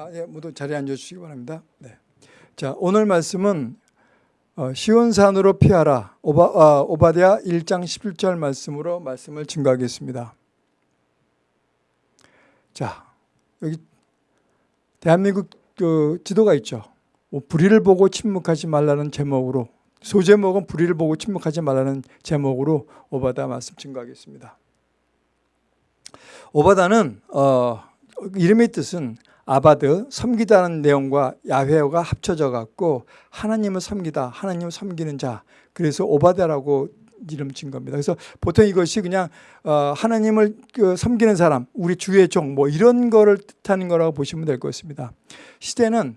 아, 예, 모두 자리에 앉아주시기 바랍니다. 네. 자, 오늘 말씀은 어, 시온산으로 피하라 오바, 아, 오바댜 1장 11절 말씀으로 말씀을 증거하겠습니다. 자, 여기 대한민국 그 지도가 있죠. 뭐 불의를 보고 침묵하지 말라는 제목으로 소제목은 불의를 보고 침묵하지 말라는 제목으로 오바다 말씀 증거하겠습니다. 오바다는 어, 이름의 뜻은 아바드 섬기다는 내용과 야훼가 합쳐져 갖고 하나님을 섬기다 하나님을 섬기는 자 그래서 오바다라고 이름 진 겁니다. 그래서 보통 이것이 그냥 어, 하나님을 그 섬기는 사람, 우리 주의 종 뭐 이런 거를 뜻하는 거라고 보시면 될것 같습니다. 시대는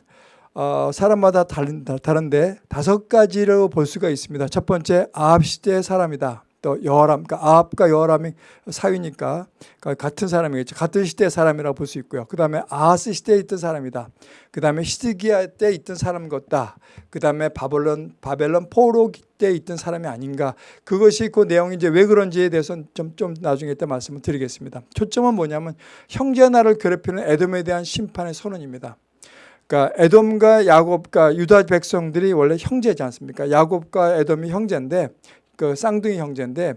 어, 사람마다 다른, 다른데 다섯 가지로 볼 수가 있습니다. 첫 번째 아합 시대의 사람이다. 또 여호람, 그러니까 아합과 여호람이 사위니까 그러니까 같은 사람이겠죠. 같은 시대의 사람이라고 볼 수 있고요. 그 다음에 아하스 시대에 있던 사람이다. 그 다음에 히스기야 때 있던 사람 같다. 그 다음에 바벨론, 바벨론 포로 때 있던 사람이 아닌가. 그것이 그 내용이 이제 왜 그런지에 대해서는 좀, 좀 나중에 때 말씀을 드리겠습니다. 초점은 뭐냐면 형제 나를 괴롭히는 에돔에 대한 심판의 선언입니다. 그러니까 에돔과 야곱과 유다 백성들이 원래 형제지 않습니까? 야곱과 에돔이 형제인데 그 쌍둥이 형제인데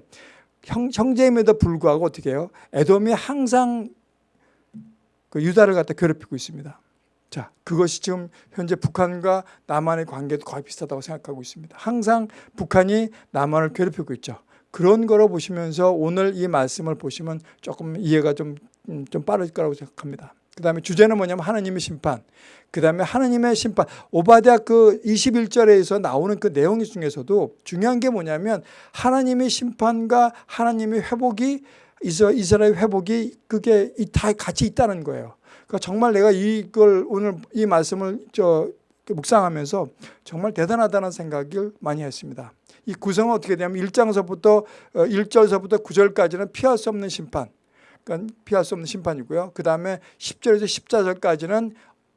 형, 형제임에도 불구하고 어떻게 해요? 에돔이 항상 그 유다를 갖다 괴롭히고 있습니다. 자, 그것이 지금 현재 북한과 남한의 관계도 거의 비슷하다고 생각하고 있습니다. 항상 북한이 남한을 괴롭히고 있죠. 그런 거로 보시면서 오늘 이 말씀을 보시면 조금 이해가 좀, 음, 좀 빠를 거라고 생각합니다. 그 다음에 주제는 뭐냐면 하나님의 심판. 그 다음에 하나님의 심판. 오바댜 그 21절에서 나오는 그 내용 중에서도 중요한 게 뭐냐면 하나님의 심판과 하나님의 회복이 이스라엘 회복이 그게 다 같이 있다는 거예요. 그러니까 정말 내가 이걸 오늘 이 말씀을 저 묵상하면서 정말 대단하다는 생각을 많이 했습니다. 이 구성은 어떻게 되냐면 1장서부터 1절서부터 어, 9절까지는 피할 수 없는 심판. 그러니까 피할 수 없는 심판이고요. 그 다음에 10절에서 14절까지는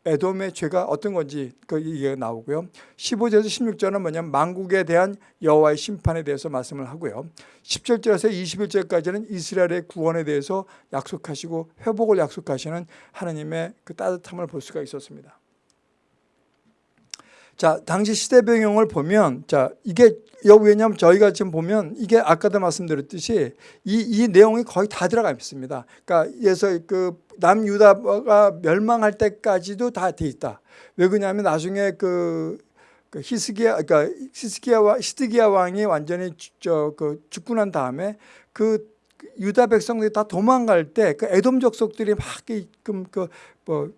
에돔의 죄가 어떤 건지 그 얘기가 나오고요. 15절에서 16절은 뭐냐면 망국에 대한 여호와의 심판에 대해서 말씀을 하고요. 17절에서 21절까지는 이스라엘의 구원에 대해서 약속하시고 회복을 약속하시는 하나님의 그 따뜻함을 볼 수가 있었습니다. 자, 당시 시대 배경을 보면 자, 이게 왜냐하면 저희가 지금 보면 이게 아까도 말씀드렸듯이 이, 이 내용이 거의 다 들어가 있습니다. 그러니까 그래서 그 남유다가 멸망할 때까지도 다 돼 있다. 왜 그러냐면 나중에 그, 그 히스기야 그러니까 히스기야와 히스기야 왕이 완전히 저그 죽고 난 다음에 그 유다 백성들이 다 도망갈 때 그 에돔 족속들이 막 그뭐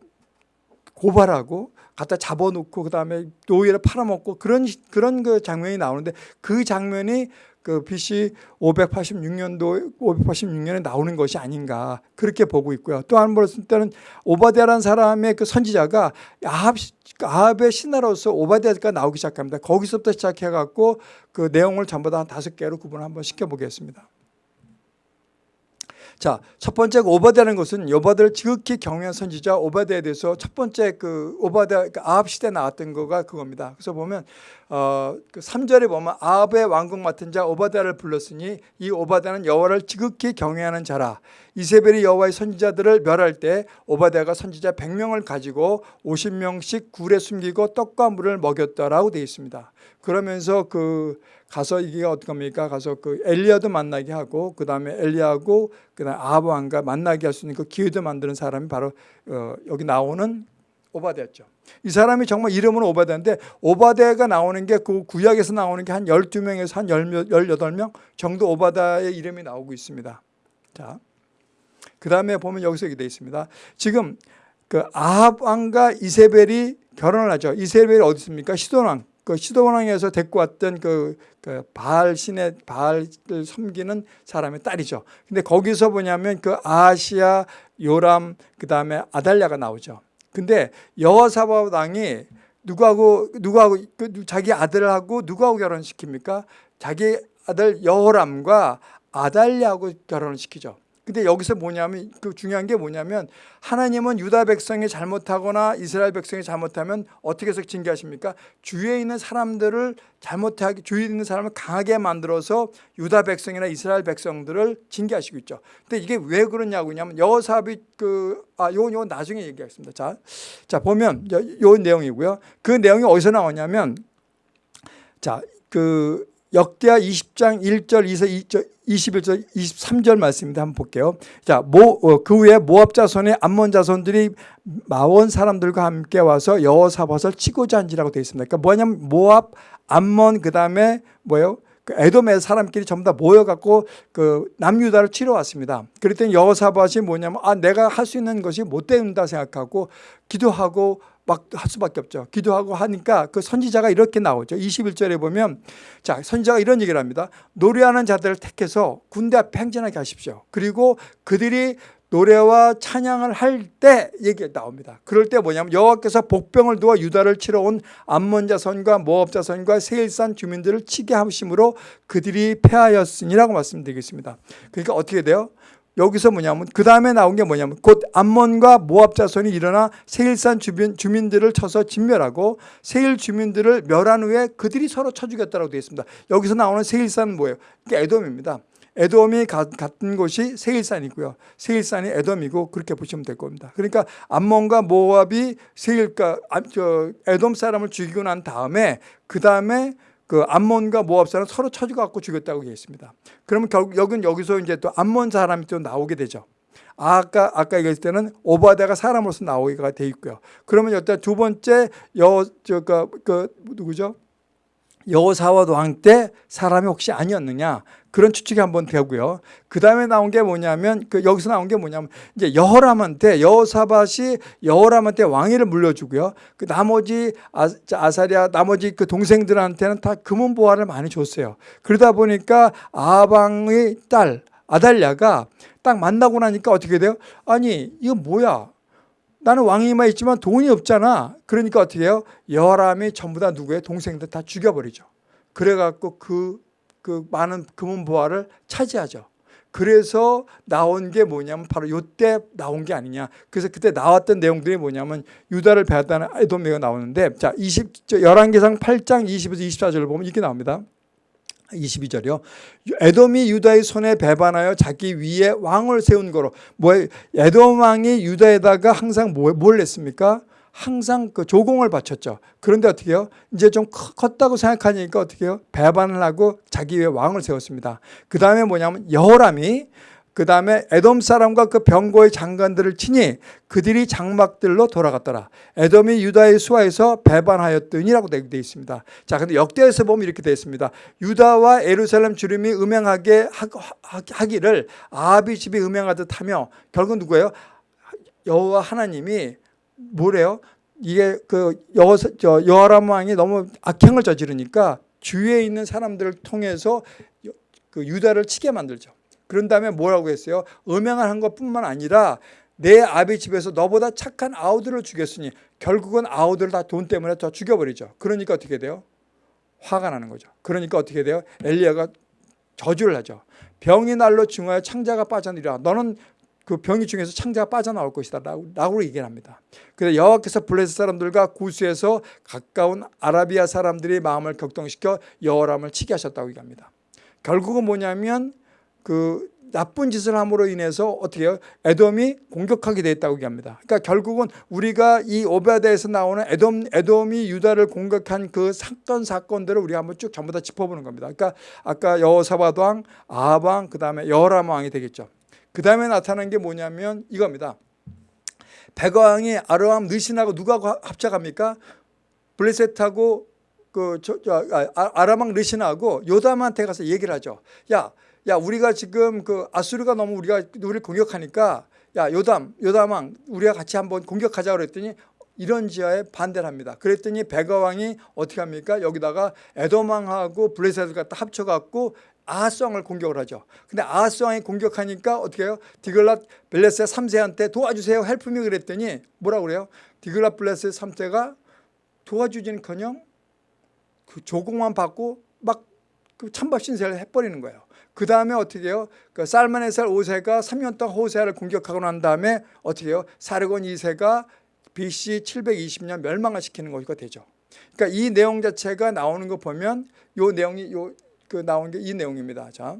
고발하고 갖다 잡아놓고 그다음에 노예를 팔아먹고 그런 그런 그 장면이 나오는데 그 장면이 그 BC 586년도 586년에 나오는 것이 아닌가 그렇게 보고 있고요. 또 한 번 때는 오바데라는 사람의 그 선지자가 아합 아합의 신하로서 오바데가 나오기 시작합니다. 거기서부터 시작해 갖고 그 내용을 전부 다 다섯 개로 구분 한번 시켜 보겠습니다. 자, 첫 번째 오바데라는 것은 오바데를 지극히 경외한 선지자 오바데에 대해서 첫 번째 그 오바데 그러니까 아합 시대에 나왔던 거가 그겁니다. 그래서 보면 어, 그 3절에 보면 아합의 왕국 맡은 자 오바데를 불렀으니 이 오바데는 여호와를 지극히 경외하는 자라. 이세벨이 여호와의 선지자들을 멸할 때 오바데가 선지자 100명을 가지고 50명씩 굴에 숨기고 떡과 물을 먹였다라고 되어 있습니다. 그러면서 그 가서 이게 어떡합니까? 가서 그 엘리야도 만나게 하고 그 다음에 엘리야하고 그 다음에 아합 왕과 만나게 할 수 있는 그 기회도 만드는 사람이 바로 어, 여기 나오는 오바데였죠. 이 사람이 정말 이름은 오바데인데 오바데가 나오는 게 그 구약에서 나오는 게 한 12명에서 한 18명 정도 오바다의 이름이 나오고 있습니다. 자. 그 다음에 보면 여기서 이렇게 되어 있습니다. 지금 그 아합 왕과 이세벨이 결혼을 하죠. 이세벨이 어디 있습니까? 시돈 왕. 그 시도원왕에서 데리고 왔던 그, 그 바알 신의 바알을 섬기는 사람의 딸이죠. 근데 거기서 뭐냐면 그 아시아, 요람, 그 다음에 아달랴가 나오죠. 근데 여호사바 왕이 누구하고 누구하고 그 자기 아들하고 누구하고 결혼시킵니까? 자기 아들 여호람과 아달랴하고 결혼을 시키죠. 근데 여기서 뭐냐면 그 중요한 게 뭐냐면 하나님은 유다 백성이 잘못하거나 이스라엘 백성이 잘못하면 어떻게 해서 징계하십니까? 주위에 있는 사람들을 잘못하게 주위에 있는 사람을 강하게 만들어서 유다 백성이나 이스라엘 백성들을 징계하시고 있죠. 근데 이게 왜 그러냐고 하냐면 여호사비 그아 요건 요건 나중에 얘기하겠습니다. 자, 자 보면 요, 요 내용이고요. 그 내용이 어디서 나오냐면 자, 그 역대하 20장 1절, 2절, 21절, 23절 말씀입니다. 한번 볼게요. 자, 모, 어, 그 후에 모압 자손의 암몬 자손들이 마원 사람들과 함께 와서 여호사밧을 치고자 한지라고 되어 있습니다. 그러니까 뭐냐면 모압, 암몬 그다음에 뭐예요? 그 에돔의 사람끼리 전부 다 모여갖고 그 남유다를 치러 왔습니다. 그랬더니 여호사밧이 뭐냐면 아 내가 할 수 있는 것이 못 된다 생각하고 기도하고 막 할 수밖에 없죠. 기도하고 하니까 그 선지자가 이렇게 나오죠. 21절에 보면 자 선지자가 이런 얘기를 합니다. 노래하는 자들을 택해서 군대 앞에 행진하게 하십시오. 그리고 그들이 노래와 찬양을 할 때 얘기 나옵니다. 그럴 때 뭐냐면 여호와께서 복병을 두어 유다를 치러 온 암몬 자손과 모압 자손과 세일산 주민들을 치게 하심으로 그들이 패하였으니라고 말씀드리겠습니다. 그러니까 어떻게 돼요? 여기서 뭐냐면 그 다음에 나온 게 뭐냐면 곧 암몬과 모압 자손이 일어나 세일산 주민, 주민들을 쳐서 진멸하고 세일 주민들을 멸한 후에 그들이 서로 쳐 죽였다고 되어 있습니다. 여기서 나오는 세일산은 뭐예요? 이게 에돔입니다. 에돔이 같은 곳이 세일산이고요. 세일산이 에돔이고 그렇게 보시면 될 겁니다. 그러니까 암몬과 모압이 세일가 저 에돔 사람을 죽이고 난 다음에 그 다음에 그 암몬과 모압 사람 서로 쳐주갖고 죽였다고 되어 있습니다. 그러면 결국 여긴 여기서 이제 또 암몬 사람이 또 나오게 되죠. 아까 아까 얘기했을 때는 오바데가 사람으로서 나오기가 돼 있고요. 그러면 여기다 두 번째 여저그 그 누구죠? 여호사와 왕때 사람이 혹시 아니었느냐 그런 추측이 한번 되고요. 그 다음에 나온 게 뭐냐면 그 여기서 나온 게 뭐냐면 이제 여호람한테 여호사밧이 여호람한테 왕위를 물려주고요. 그 나머지 아, 아사리아 나머지 그 동생들한테는 다 금은 보화를 많이 줬어요. 그러다 보니까 아방의 딸 아달랴가 딱 만나고 나니까 어떻게 돼요? 아니 이거 뭐야? 나는 왕위만 있지만 돈이 없잖아. 그러니까 어떻게 해요? 여람이 전부 다 누구예요? 동생들 다 죽여버리죠. 그래갖고 그, 그 많은 금은 보화를 차지하죠. 그래서 나온 게 뭐냐면 바로 이때 나온 게 아니냐. 그래서 그때 나왔던 내용들이 뭐냐면 유다를 배웠다는 에돔메가 나오는데 자, 20, 11개상 8장 20에서 24절을 보면 이렇게 나옵니다. 22절이요. 에돔이 유다의 손에 배반하여 자기 위에 왕을 세운 거로. 뭐 에돔 왕이 유다에다가 항상 뭐, 뭘 했습니까? 항상 그 조공을 바쳤죠. 그런데 어떻게 해요? 이제 좀 컸다고 생각하니까 어떻게 해요? 배반을 하고 자기 위에 왕을 세웠습니다. 그 다음에 뭐냐면 여호람이 그 다음에 에돔 사람과 그 병고의 장관들을 치니 그들이 장막들로 돌아갔더라. 에돔이 유다의 수하에서 배반하였더니라고 되어 있습니다. 자, 근데 역대에서 보면 이렇게 되어 있습니다. 유다와 에루살렘 주림이 음행하게 하기를 아비 집이 음행하듯 하며 결국 누구예요? 여호와 하나님이 뭐래요? 이게 그 여호 여호람 왕이 너무 악행을 저지르니까 주위에 있는 사람들을 통해서 그 유다를 치게 만들죠. 그런 다음에 뭐라고 했어요? 음행을 한 것뿐만 아니라 내 아비 집에서 너보다 착한 아우들을 죽였으니 결국은 아우들을 다 돈 때문에 다 죽여버리죠. 그러니까 어떻게 돼요? 화가 나는 거죠. 그러니까 어떻게 돼요? 엘리야가 저주를 하죠. 병이 날로 중하여 창자가 빠져나리라. 너는 그 병이 중에서 창자가 빠져나올 것이다 라고 얘기를 합니다. 그래서 여호와께서 블레셋 사람들과 구스에서 가까운 아라비아 사람들의 마음을 격동시켜 여호람을 치게 하셨다고 얘기합니다. 결국은 뭐냐면 그 나쁜 짓을 함으로 인해서 어떻게 해요? 에돔이 공격하게 됐다고 얘기합니다. 그러니까 결국은 우리가 이 오베드에서 나오는 에돔, 에돔이 유다를 공격한 그 사건 사건들을 우리가 한번 쭉 전부 다 짚어보는 겁니다. 그러니까 아까 여호사밧 왕, 아합 왕, 그 다음에 여호람 왕이 되겠죠. 그 다음에 나타난 게 뭐냐면 이겁니다. 백왕이 아르암 느신하고 누가 합작합니까? 블레셋하고 그 저, 저, 아, 아람왕 르신하고 요담한테 가서 얘기를 하죠. 야, 야 우리가 지금 그 아수르가 너무 우리가 우리를 공격하니까 야 요담 요담왕 우리가 같이 한번 공격하자 그랬더니 이런 지하에 반대를 합니다. 그랬더니 베가왕이 어떻게 합니까? 여기다가 에도망하고 블레셋을 갖다 합쳐갖고 아하스왕을 공격을 하죠. 근데 아하스왕이 공격하니까 어떻게 해요? 디글랏 빌레셀 3세한테 도와주세요. help me 그랬더니 뭐라고 그래요? 디글랏 빌레셀 3세가 도와주지는커녕 그 조공만 받고 막 그 찬밥 신세를 해버리는 거예요. 그 다음에 어떻게 해요? 그 살만에살 5세가 3년 동안 호세아를 공격하고 난 다음에 어떻게 해요? 사르곤 2세가 BC 720년 멸망을 시키는 것이 되죠. 그러니까 이 내용 자체가 나오는 거 보면 요 내용이 요 그 나온 게 이 내용입니다. 자.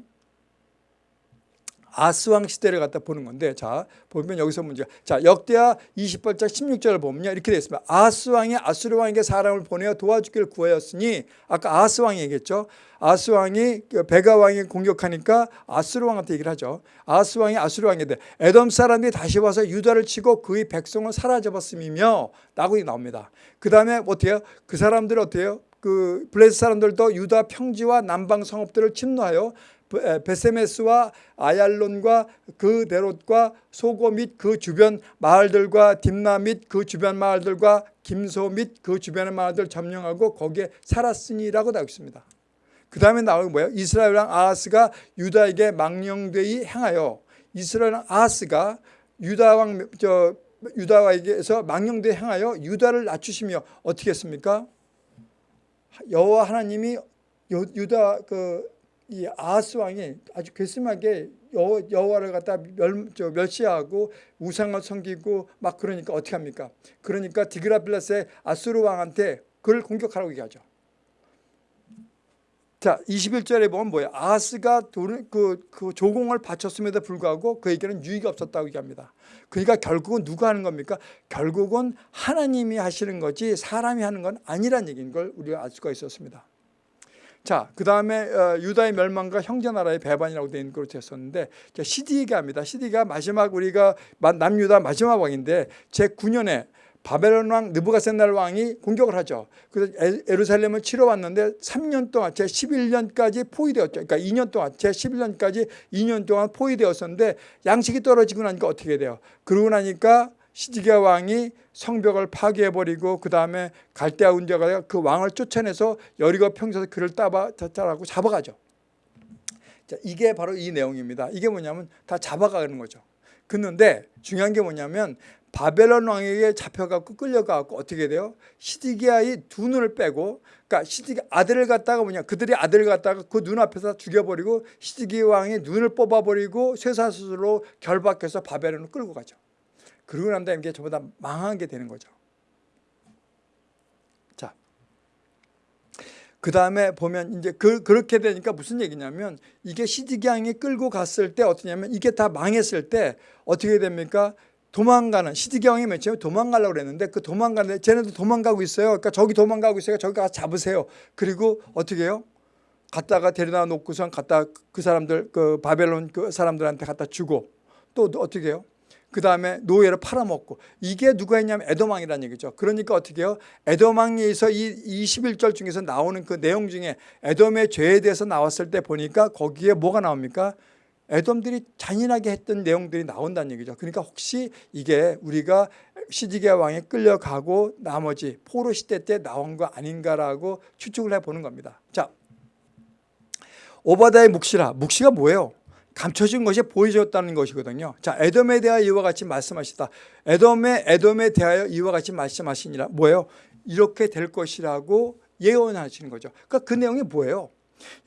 아스왕 시대를 갖다 보는 건데 자 보면 여기서 문제가 자 역대하 28장 16절을 보면요. 이렇게 되어 있습니다. 아스왕이 아수르 왕에게 사람을 보내어 도와주기를 구하였으니 아까 아스왕이 얘기했죠? 아스왕이 그 베가 왕이 공격하니까 아수르 왕한테 얘기를 하죠. 아스왕이 아수르왕인데 에돔 사람들이 다시 와서 유다를 치고 그의 백성을 사라져봤음이며 라고 나옵니다. 그 다음에 어때요? 그 사람들 어때요? 그 블레스 사람들도 유다 평지와 남방 성읍들을 침노하여 베세메스와 아얄론과 그 데롯과 소고 및 그 주변 마을들과 딥나 및 그 주변 마을들과 김소 및 그 주변의 마을들 점령하고 거기에 살았으니라고 나와 있습니다. 그 다음에 나오는 게 뭐예요? 이스라엘 왕 아하스가 유다에게 망령되이 행하여 이스라엘 왕 아하스가 유다 왕 저 유다에게서 망령되이 행하여 유다를 낮추시며 어떻게 했습니까? 여호와 하나님이 유다 그 이 아하스 왕이 아주 괘씸하게 여, 여호 와를 갖다 멸, 저, 멸시하고 우상을 섬기고 막 그러니까 어떻게 합니까? 그러니까 디그라빌라스의 아수르 왕한테 그를 공격하라고 얘기하죠. 자, 21절에 보면 뭐예요? 아하스가 그, 그 조공을 바쳤음에도 불구하고 그에게는 유익이 없었다고 얘기합니다. 그러니까 결국은 누가 하는 겁니까? 결국은 하나님이 하시는 거지 사람이 하는 건 아니란 얘기인 걸 우리가 알 수가 있었습니다. 자, 그 다음에 어, 유다의 멸망과 형제 나라의 배반이라고 되어 있는 그렇게 했었는데 시디가 합니다. 시디가 마지막 우리가 남유다 마지막 왕인데 제9년에 바벨론 왕 느부갓셋날 왕이 공격을 하죠. 그래서 에루살렘을 치러 왔는데 3년 동안 제 11년까지 포위되었죠. 그러니까 2년 동안 제 11년까지 2년 동안 포위되었었는데 양식이 떨어지고 나니까 어떻게 돼요? 그러고 나니까 시디기야 왕이 성벽을 파괴해버리고 그 다음에 갈대아 운자가 그 왕을 쫓아내서 여리고 평소에 그를 따봐 따라고 잡아가죠. 자, 이게 바로 이 내용입니다. 이게 뭐냐면 다 잡아가는 거죠. 그런데 중요한 게 뭐냐면 바벨론 왕에게 잡혀갖고 끌려가고 어떻게 돼요? 시디기야의 두 눈을 빼고 그러니까 시디기 아들을 갖다가 뭐냐 그들이 아들을 갖다가 그 눈 앞에서 죽여버리고 시디기 왕의 눈을 뽑아버리고 쇠사슬로 결박해서 바벨론을 끌고 가죠. 그러고 난 다음에 이게 전부 다 망한 게 되는 거죠. 자, 그 다음에 보면 이제 그, 그렇게 되니까 무슨 얘기냐면 이게 시디기왕이 끌고 갔을 때 어떠냐면 이게 다 망했을 때 어떻게 됩니까? 도망가는 시디기왕이 맨 처음에 도망가려고 그랬는데 그 도망가는데 쟤네도 도망가고 있어요. 그러니까 저기 도망가고 있어요. 저기 가서 잡으세요. 그리고 어떻게 해요? 갔다가 데려다 놓고선 갖다 그 사람들 그 바벨론 그 사람들한테 갖다 주고 또 어떻게 해요? 그 다음에 노예를 팔아먹고 이게 누가 했냐면 에도망이라는 얘기죠. 그러니까 어떻게 해요? 에도망에서 이 21절 중에서 나오는 그 내용 중에 에돔의 죄에 대해서 나왔을 때 보니까 거기에 뭐가 나옵니까? 에돔들이 잔인하게 했던 내용들이 나온다는 얘기죠. 그러니까 혹시 이게 우리가 시디게 왕에 끌려가고 나머지 포로 시대 때 나온 거 아닌가라고 추측을 해보는 겁니다. 자, 오바다의 묵시라. 묵시가 뭐예요? 감춰진 것이 보여졌다는 것이거든요. 자, 에돔에 대하여 이와 같이 말씀하시다. 에돔에 에돔에 대하여 이와 같이 말씀하시니라. 뭐예요? 이렇게 될 것이라고 예언하시는 거죠. 그러니까 그 내용이 뭐예요?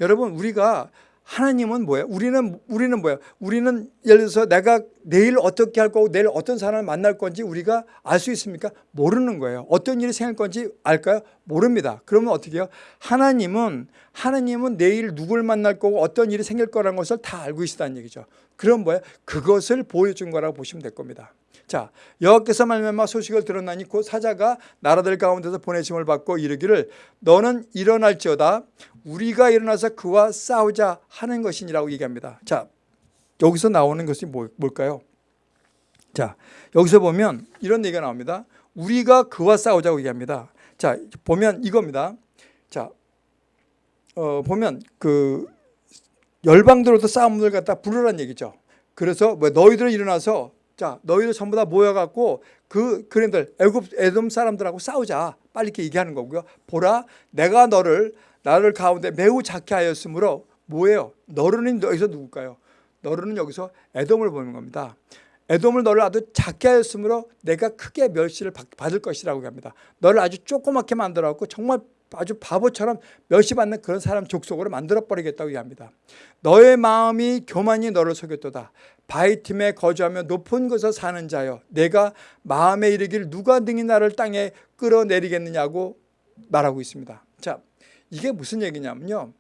여러분 우리가 하나님은 뭐예요? 우리는 우리는 뭐예요? 우리는 예를 들어서 내가 내일 어떻게 할 거고 내일 어떤 사람을 만날 건지 우리가 알 수 있습니까? 모르는 거예요. 어떤 일이 생길 건지 알까요? 모릅니다. 그러면 어떻게 해요? 하나님은 하나님은 내일 누굴 만날 거고 어떤 일이 생길 거라는 것을 다 알고 있다는 얘기죠. 그럼 뭐예요? 그것을 보여준 거라고 보시면 될 겁니다. 자, 여호와께서 말미암아 소식을 들었나니 곧 사자가 나라들 가운데서 보내심을 받고 이르기를 너는 일어날지어다 우리가 일어나서 그와 싸우자 하는 것이니라고 얘기합니다. 자, 여기서 나오는 것이 뭐, 뭘까요? 자, 여기서 보면 이런 얘기가 나옵니다. 우리가 그와 싸우자고 얘기합니다. 자, 보면 이겁니다. 자, 어, 보면 그 열방들로부터 싸움을 갖다 부르라는 얘기죠. 그래서 뭐 너희들은 일어나서 자 너희들 전부 다 모여갖고 그 그랜들 애굽 에돔 사람들하고 싸우자 빨리 이렇게 얘기하는 거고요. 보라 내가 너를 나를 가운데 매우 작게 하였으므로 뭐예요? 너르는 여기서 누굴까요? 너르는 여기서 에돔을 보는 겁니다. 에돔을 너를 아주 작게 하였으므로 내가 크게 멸시를 받을 것이라고 합니다. 너를 아주 조그맣게 만들어갖고 정말 아주 바보처럼 멸시받는 그런 사람 족속으로 만들어버리겠다고 얘기합니다. 너의 마음이 교만이 너를 속였도다. 바위 틈에 거주하며 높은 곳에 사는 자여 내가 마음에 이르기를 누가 등이 나를 땅에 끌어내리겠느냐고 말하고 있습니다. 자, 이게 무슨 얘기냐면요.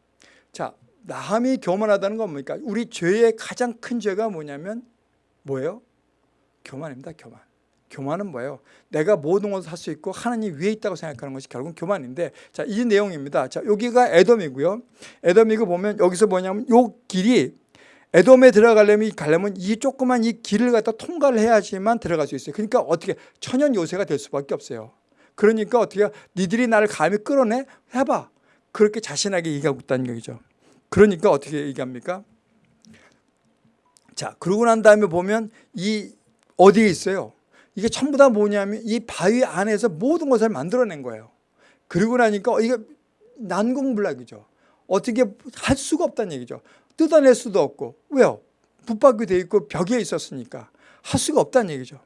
자, 마음이 교만하다는 건 뭡니까? 우리 죄의 가장 큰 죄가 뭐냐면 뭐예요? 교만입니다. 교만. 교만은 뭐예요? 내가 모든 것을 할수 있고 하나님 위에 있다고 생각하는 것이 결국 교만인데 자, 이 내용입니다. 자, 여기가 에돔이고요. 에돔이고 보면 여기서 뭐냐면 요 길이 에돔에 들어가려면 가려면 이 조그만 이 길을 갖다 통과를 해야지만 들어갈 수 있어요. 그러니까 어떻게 천연 요새가 될 수밖에 없어요. 그러니까 어떻게 니들이 나를 감히 끌어내 해봐. 그렇게 자신하게 얘기하고 있다는 얘기죠. 그러니까 어떻게 얘기합니까? 자, 그러고 난 다음에 보면 이 어디에 있어요? 이게 전부 다 뭐냐면 이 바위 안에서 모든 것을 만들어낸 거예요. 그러고 나니까 이게 난공불락이죠. 어떻게 할 수가 없다는 얘기죠. 뜯어낼 수도 없고 왜요? 붙박이 돼 있고 벽에 있었으니까 할 수가 없다는 얘기죠.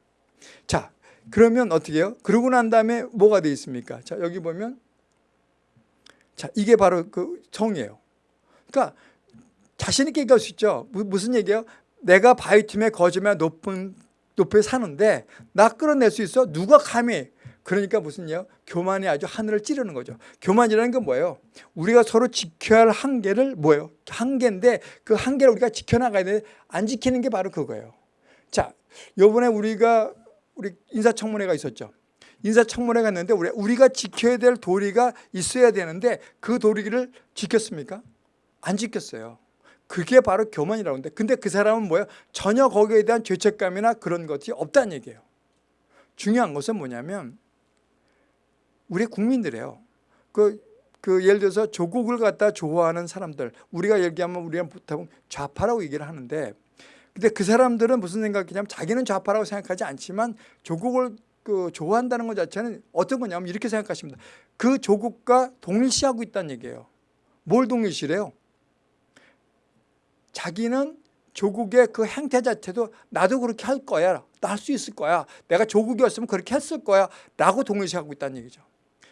자, 그러면 어떻게 해요? 그러고 난 다음에 뭐가 돼 있습니까? 자, 여기 보면 자, 이게 바로 그 정이에요. 그러니까 자신 있게 얘기할 수 있죠. 무슨 얘기예요? 내가 바위 틈에 거짓말 높은 높이 사는데 나 끌어낼 수 있어? 누가 감히? 그러니까 무슨요? 교만이 아주 하늘을 찌르는 거죠. 교만이라는 건 뭐예요? 우리가 서로 지켜야 할 한계를 뭐예요? 한계인데 그 한계를 우리가 지켜나가야 되는데 안 지키는 게 바로 그거예요. 자, 요번에 우리가 우리 인사청문회가 있었죠. 인사청문회 갔는데 우리, 우리가 지켜야 될 도리가 있어야 되는데 그 도리를 지켰습니까? 안 지켰어요. 그게 바로 교만이라고 하는데 근데 그 사람은 뭐예요? 전혀 거기에 대한 죄책감이나 그런 것이 없다는 얘기예요. 중요한 것은 뭐냐면 우리 국민들이에요. 그, 그 예를 들어서 조국을 갖다 좋아하는 사람들 우리가 얘기하면 우리가 보통 좌파라고 얘기를 하는데 근데 그 사람들은 무슨 생각이냐면 자기는 좌파라고 생각하지 않지만 조국을 그 좋아한다는 것 자체는 어떤 거냐면 이렇게 생각하십니다. 그 조국과 동일시하고 있다는 얘기예요. 뭘 동일시래요? 자기는 조국의 그 행태 자체도 나도 그렇게 할 거야. 나 할 수 있을 거야. 내가 조국이었으면 그렇게 했을 거야. 라고 동일시하고 있다는 얘기죠.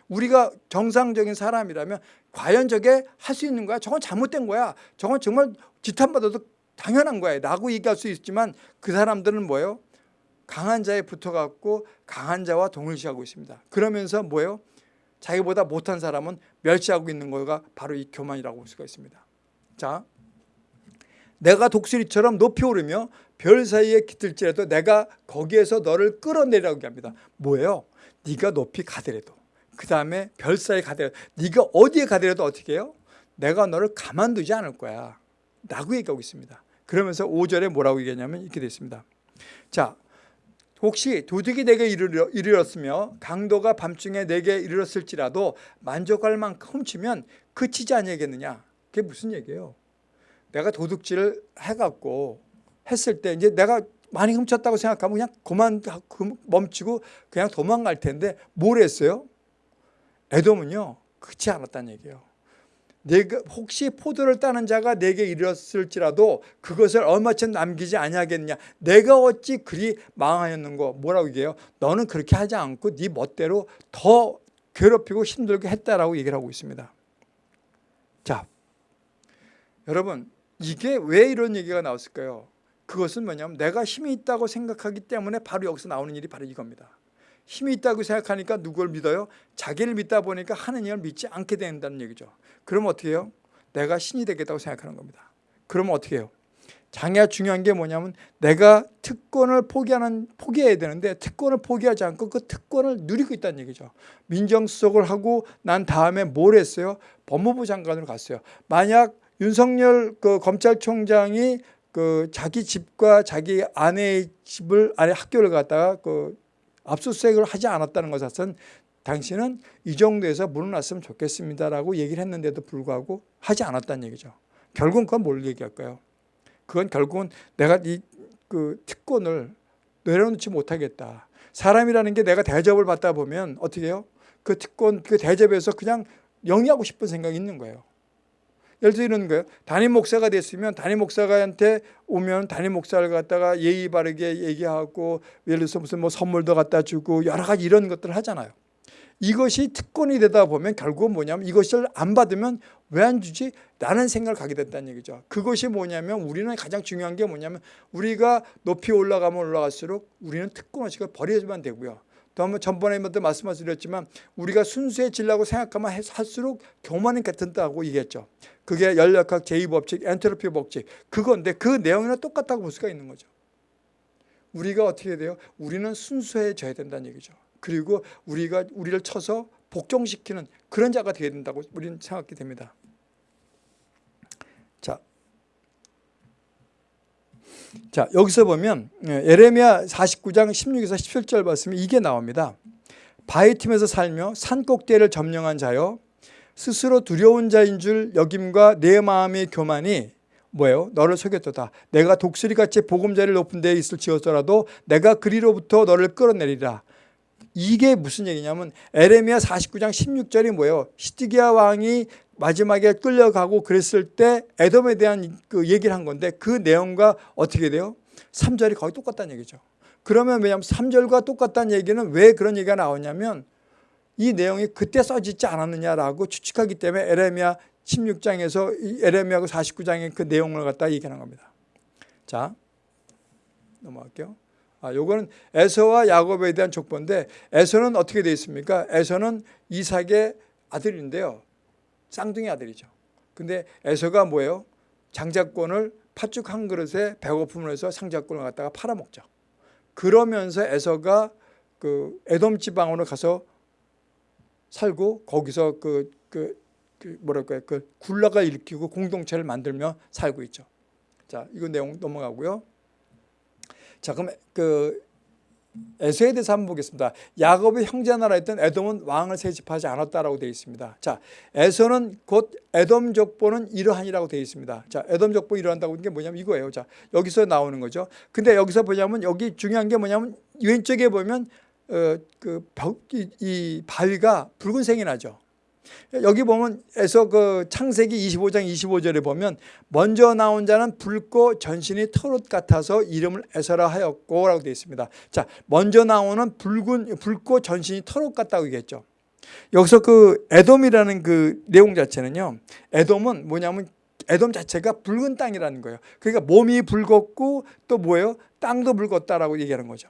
우리가 정상적인 사람이라면 과연 저게 할 수 있는 거야? 저건 잘못된 거야. 저건 정말 지탄받아도 당연한 거야. 라고 얘기할 수 있지만 그 사람들은 뭐예요? 강한 자에 붙어갖고 강한 자와 동일시하고 있습니다. 그러면서 뭐예요? 자기보다 못한 사람은 멸시하고 있는 거가 바로 이 교만이라고 볼 수가 있습니다. 자, 내가 독수리처럼 높이 오르며 별 사이에 깃들지라도 내가 거기에서 너를 끌어내라고 합니다. 뭐예요? 네가 높이 가더라도 그 다음에 별 사이에 가더라도 네가 어디에 가더라도 어떻게 해요? 내가 너를 가만두지 않을 거야 라고 얘기하고 있습니다. 그러면서 5절에 뭐라고 얘기하냐면 이렇게 되어 있습니다. 자, 혹시 도둑이 내게 이르러, 이르렀으며 강도가 밤중에 내게 이르렀을지라도 만족할 만큼 훔치면 그치지 아니겠느냐. 그게 무슨 얘기예요? 내가 도둑질을 해갖고 했을 때 이제 내가 많이 훔쳤다고 생각하면 그냥 그만 멈추고 그냥 도망갈 텐데 뭘 했어요? 에돔은요 그렇지 않았다는 얘기예요. 내가 혹시 포도를 따는 자가 내게 이르렀을지라도 그것을 얼마쯤 남기지 아니하겠냐. 내가 어찌 그리 망하였는고. 뭐라고 얘기해요? 너는 그렇게 하지 않고 네 멋대로 더 괴롭히고 힘들게 했다라고 얘기를 하고 있습니다. 자 여러분 이게 왜 이런 얘기가 나왔을까요? 그것은 뭐냐면 내가 힘이 있다고 생각하기 때문에 바로 여기서 나오는 일이 바로 이겁니다 힘이 있다고 생각하니까 누굴 믿어요? 자기를 믿다 보니까 하느님을 믿지 않게 된다는 얘기죠 그럼 어떻게 해요? 내가 신이 되겠다고 생각하는 겁니다. 그러면 어떻게 해요? 장애가 중요한 게 뭐냐면 내가 특권을 포기하는 포기해야 되는데 특권을 포기하지 않고 그 특권을 누리고 있다는 얘기죠. 민정수석을 하고 난 다음에 뭘 했어요? 법무부 장관으로 갔어요. 만약 윤석열 그 검찰총장이 그 자기 집과 자기 아내의 집을 아내 학교를 갔다가 그 압수수색을 하지 않았다는 것은 당신은 이 정도에서 물러났으면 좋겠습니다라고 얘기를 했는데도 불구하고 하지 않았다는 얘기죠. 결국은 그건 뭘 얘기할까요? 그건 결국은 내가 이 그 특권을 내려놓지 못하겠다. 사람이라는 게 내가 대접을 받다 보면 어떻게 해요? 그 특권, 그 대접에서 그냥 영위하고 싶은 생각이 있는 거예요. 예를 들어 이런 거예요. 담임 목사가 됐으면 담임 목사한테 오면 담임 목사를 갖다가 예의 바르게 얘기하고 예를 들어서 무슨 뭐 선물도 갖다 주고 여러 가지 이런 것들을 하잖아요. 이것이 특권이 되다 보면 결국은 뭐냐면 이것을 안 받으면 왜 안 주지? 라는 생각을 가게 됐다는 얘기죠. 그것이 뭐냐면 우리는 가장 중요한 게 뭐냐면 우리가 높이 올라가면 올라갈수록 우리는 특권 의식을 버리면 되고요. 또 한번 전번에도 말씀드렸지만 우리가 순수해지려고 생각하면 할수록 교만이 같은다고 얘기했죠. 그게 연력학 제2법칙, 엔트로피 법칙 그건데 그 내용이랑 똑같다고 볼 수가 있는 거죠. 우리가 어떻게 돼요? 우리는 순수해져야 된다는 얘기죠. 그리고 우리가 우리를 쳐서 복종시키는 그런 자가 되어야 된다고 우리는 생각하게 됩니다. 자, 자 여기서 보면 예, 에레미야 49장 16에서 17절 말씀이 이게 나옵니다. 바위 틈에서 살며 산 꼭대기를 점령한 자여 스스로 두려운 자인 줄 여김과 내 마음의 교만이 뭐예요? 너를 속였도다. 내가 독수리같이 보금자리를 높은 데에 있을 지었더라도 내가 그리로부터 너를 끌어내리라. 이게 무슨 얘기냐면 에레미야 49장 16절이 뭐예요? 시드기야 왕이 마지막에 끌려가고 그랬을 때 에돔에 대한 그 얘기를 한 건데 그 내용과 어떻게 돼요? 3절이 거의 똑같다는 얘기죠. 그러면 왜냐하면 3절과 똑같다는 얘기는 왜 그런 얘기가 나오냐면 이 내용이 그때 써지지 않았느냐라고 추측하기 때문에 에레미야 16장에서 에레미야고 49장의 그 내용을 갖다 얘기하는 겁니다. 자, 넘어갈게요. 아, 요거는 에서와 야곱에 대한 족보인데 에서는 어떻게 되어 있습니까? 에서는 이삭의 아들인데요. 쌍둥이 아들이죠. 근데 에서가 뭐예요? 장자권을 팥죽 한 그릇에 배고픔을 해서 상자권을 갖다가 팔아먹죠. 그러면서 에서가 그 에돔 지방으로 가서 살고 거기서 그, 그, 그 뭐랄까요 그 굴라가 일으키고 공동체를 만들며 살고 있죠. 자 이거 내용 넘어가고요. 자 그럼 그 에서에 대해서 한번 보겠습니다. 야곱의 형제 나라였던 에돔은 왕을 세집하지 않았다라고 되어 있습니다. 자, 에서는 곧 에돔 족보는 이러한이라고 되어 있습니다. 자, 에돔 족보 이러한다고 하는 게 뭐냐면 이거예요. 자, 여기서 나오는 거죠. 근데 여기서 보냐면 여기 중요한 게 뭐냐면 왼쪽에 보면 어, 그 벽, 이, 이 바위가 붉은색이 나죠. 여기 보면 에서 그 창세기 25장 25절에 보면 먼저 나온 자는 붉고 전신이 털옷 같아서 이름을 에서라 하였고 라고 되어 있습니다. 자, 먼저 나오는 붉은 붉고 전신이 털옷 같다고 얘기했죠. 여기서 그 에돔이라는 그 내용 자체는요. 에돔은 뭐냐면 에돔 자체가 붉은 땅이라는 거예요. 그러니까 몸이 붉었고 또 뭐예요? 땅도 붉었다라고 얘기하는 거죠.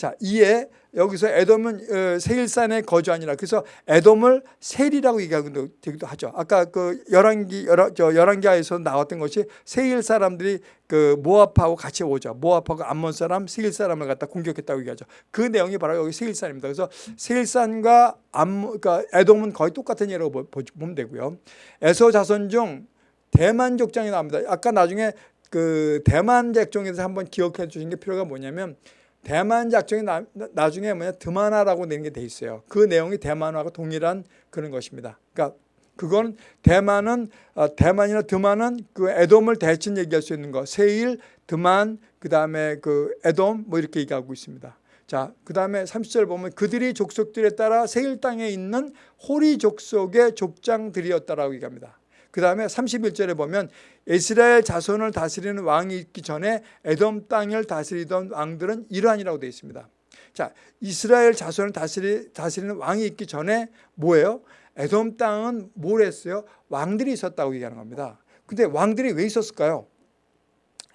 자, 이에 여기서 에돔은 어, 세일산에 거주하니라. 그래서 에돔을 셀이라고 얘기하기도 하죠. 아까 그 열왕기 저 열왕기하에서 나왔던 것이 세일 사람들이 그 모압하고 같이 오죠. 모압하고 암몬 사람, 세일 사람을 갖다 공격했다고 얘기하죠. 그 내용이 바로 여기 세일산입니다. 그래서 세일산과 암 그러니까 에돔은 거의 똑같은 예라고 보면 되고요. 에서 자손 중 대만 족장이 나옵니다. 아까 나중에 그 대만 족장에서 한번 기억해 주신 게 필요가 뭐냐면 대만 작정이 나, 나중에 뭐냐 드만화라고 내는 게 돼 있어요. 그 내용이 대만화가 동일한 그런 것입니다. 그러니까 그건 대만은 어, 대만이나 드만은 그 에돔을 대신 얘기할 수 있는 거. 세일, 드만, 그다음에 그 에돔 뭐 이렇게 얘기하고 있습니다. 자, 그다음에 30절 보면 그들이 족속들에 따라 세일 땅에 있는 호리 족속의 족장들이었다라고 얘기합니다. 그 다음에 31절에 보면 이스라엘 자손을 다스리는 왕이 있기 전에 에돔 땅을 다스리던 왕들은 이러한이라고 되어 있습니다. 자, 이스라엘 자손을 다스리, 다스리는 왕이 있기 전에 뭐예요? 에돔 땅은 뭘 했어요? 왕들이 있었다고 얘기하는 겁니다. 근데 왕들이 왜 있었을까요?